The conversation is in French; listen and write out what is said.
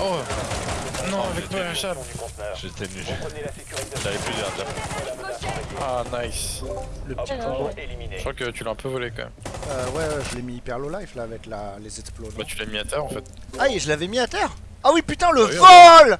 Oh Non, avec moi, un chap J'étais nul. J'avais plus d'air déjà. Ah, nice. Le petit ah, Je crois que tu l'as un peu volé quand même. Euh, ouais, je l'ai mis hyper low life là avec la... les explosions. Bah, tu l'as mis à terre en fait. Ah, je l'avais mis à terre Ah oui, putain, le vol